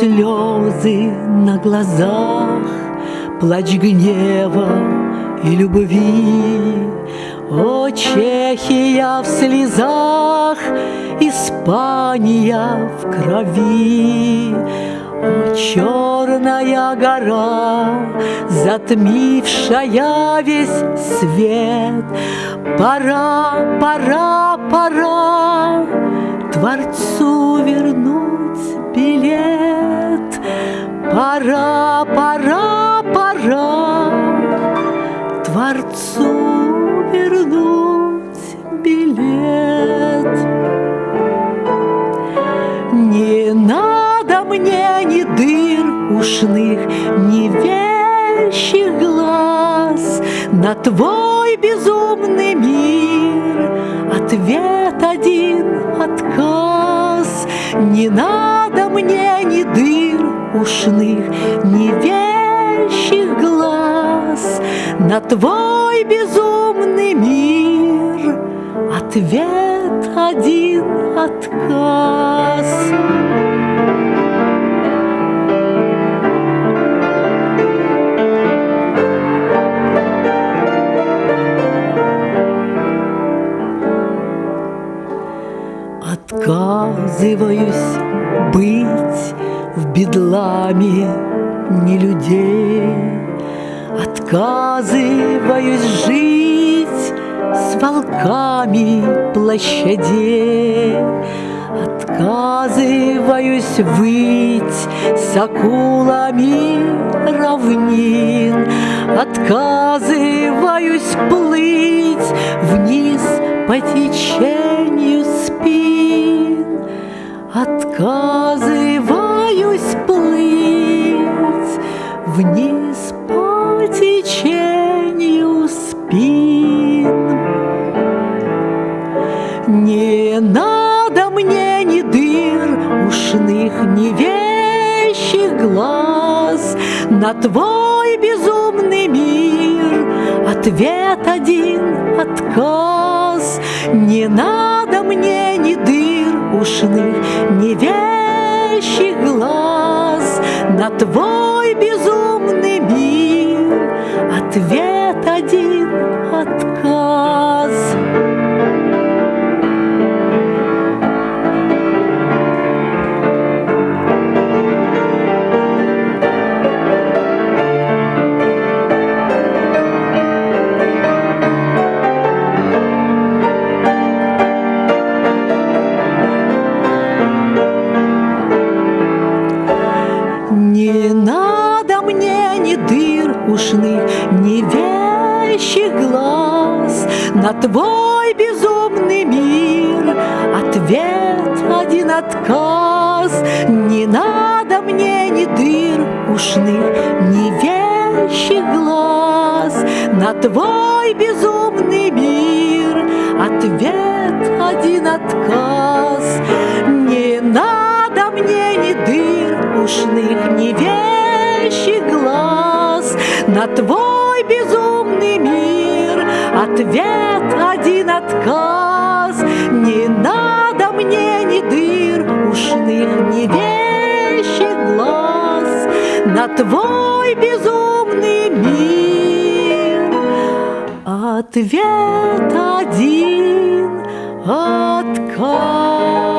Слезы на глазах, плач гнева и любви. О, Чехия в слезах, Испания в крови. О, черная гора, затмившая весь свет, Пора, пора, пора Творцу вернуть билет. Пора, пора, пора Творцу вернуть билет. Не надо мне ни дыр ушных, ни вещих глаз На твой безумный мир Ответ один отказ Не надо мне ни дыр ушных, ни вещих глаз На твой безумный мир Ответ один отказ. Отказываюсь быть в бедламе не людей, Отказываюсь жить с волками площадей, Отказываюсь выть с акулами равнин, Отказываюсь плыть вниз по течению спин, Отказываюсь Не надо мне ни дыр ушных, ни вещих глаз На твой безумный мир Ответ один — отказ. Не надо мне ни дыр ушных, ни вещих глаз На твой безумный мир Не надо мне ни дыр ушных, ни вещих глаз. На твой безумный мир Ответ один отказ. Не надо мне ни дыр ушных, ни вещих глаз. На твой безумный мир Ответ один отказ дыр ушных, ни вещих глаз. На твой безумный мир Ответ один отказ. Не надо мне ни дыр ушных, ни вещих глаз. На твой безумный мир Ответ один отказ.